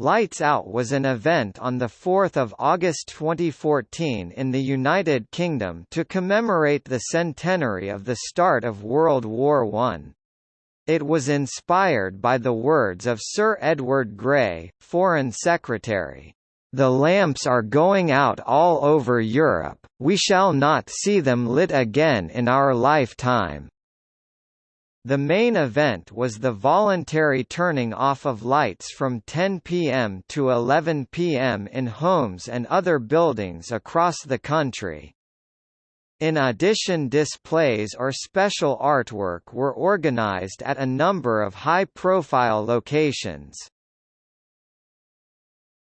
Lights Out was an event on 4 August 2014 in the United Kingdom to commemorate the centenary of the start of World War I. It was inspired by the words of Sir Edward Grey, Foreign Secretary, "...the lamps are going out all over Europe, we shall not see them lit again in our lifetime." The main event was the voluntary turning off of lights from 10 p.m. to 11 p.m. in homes and other buildings across the country. In addition displays or special artwork were organized at a number of high-profile locations.